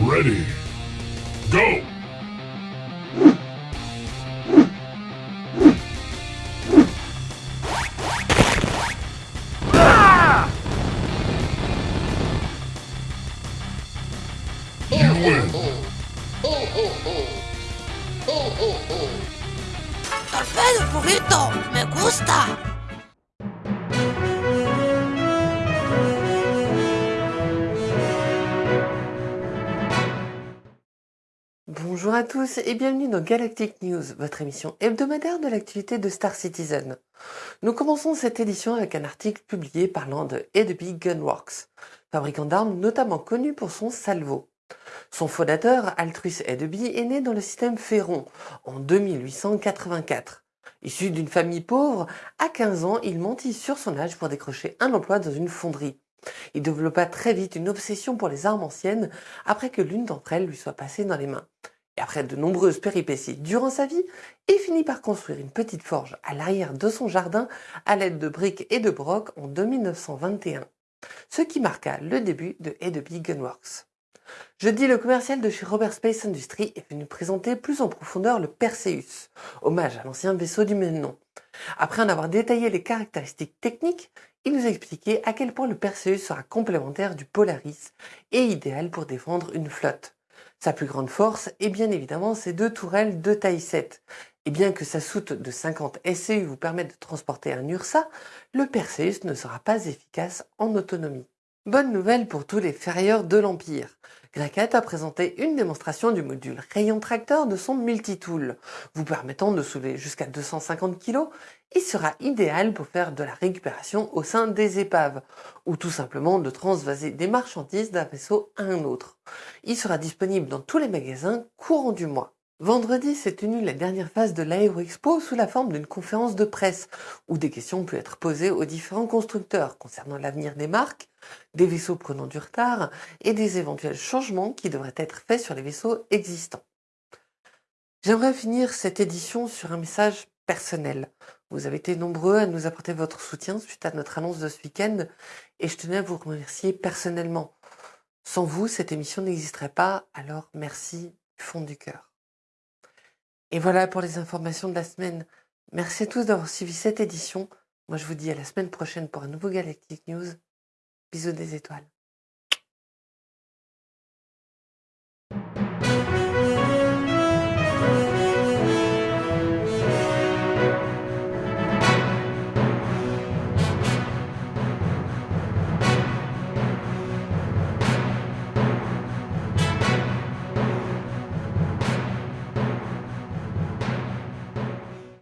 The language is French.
Ready. Go! ¡Torpedo, Pugito! ¡Me gusta! Bonjour à tous et bienvenue dans Galactic News, votre émission hebdomadaire de l'activité de Star Citizen. Nous commençons cette édition avec un article publié parlant de Edeby Gunworks, fabricant d'armes notamment connu pour son salvo. Son fondateur, Altrus Edeby, est né dans le système Ferron en 2884. Issu d'une famille pauvre, à 15 ans, il mentit sur son âge pour décrocher un emploi dans une fonderie. Il développa très vite une obsession pour les armes anciennes après que l'une d'entre elles lui soit passée dans les mains. Et après de nombreuses péripéties durant sa vie, il finit par construire une petite forge à l'arrière de son jardin à l'aide de briques et de brocs en 1921, ce qui marqua le début de Edeby Gunworks. Jeudi, le commercial de chez Robert Space Industries est venu présenter plus en profondeur le Perseus, hommage à l'ancien vaisseau du même nom. Après en avoir détaillé les caractéristiques techniques, il nous a expliqué à quel point le Perseus sera complémentaire du Polaris et idéal pour défendre une flotte. Sa plus grande force est bien évidemment ses deux tourelles de taille 7. Et bien que sa soute de 50 SCU vous permette de transporter un URSA, le Perseus ne sera pas efficace en autonomie. Bonne nouvelle pour tous les ferrailleurs de l'Empire. Graquette a présenté une démonstration du module rayon tracteur de son multitool, vous permettant de soulever jusqu'à 250 kg et sera idéal pour faire de la récupération au sein des épaves, ou tout simplement de transvaser des marchandises d'un vaisseau à un autre. Il sera disponible dans tous les magasins courant du mois. Vendredi s'est tenue la dernière phase de l'Aéroexpo sous la forme d'une conférence de presse où des questions peuvent être posées aux différents constructeurs concernant l'avenir des marques, des vaisseaux prenant du retard et des éventuels changements qui devraient être faits sur les vaisseaux existants. J'aimerais finir cette édition sur un message personnel. Vous avez été nombreux à nous apporter votre soutien suite à notre annonce de ce week-end et je tenais à vous remercier personnellement. Sans vous, cette émission n'existerait pas, alors merci du fond du cœur. Et voilà pour les informations de la semaine. Merci à tous d'avoir suivi cette édition. Moi, je vous dis à la semaine prochaine pour un nouveau Galactic News. Bisous des étoiles.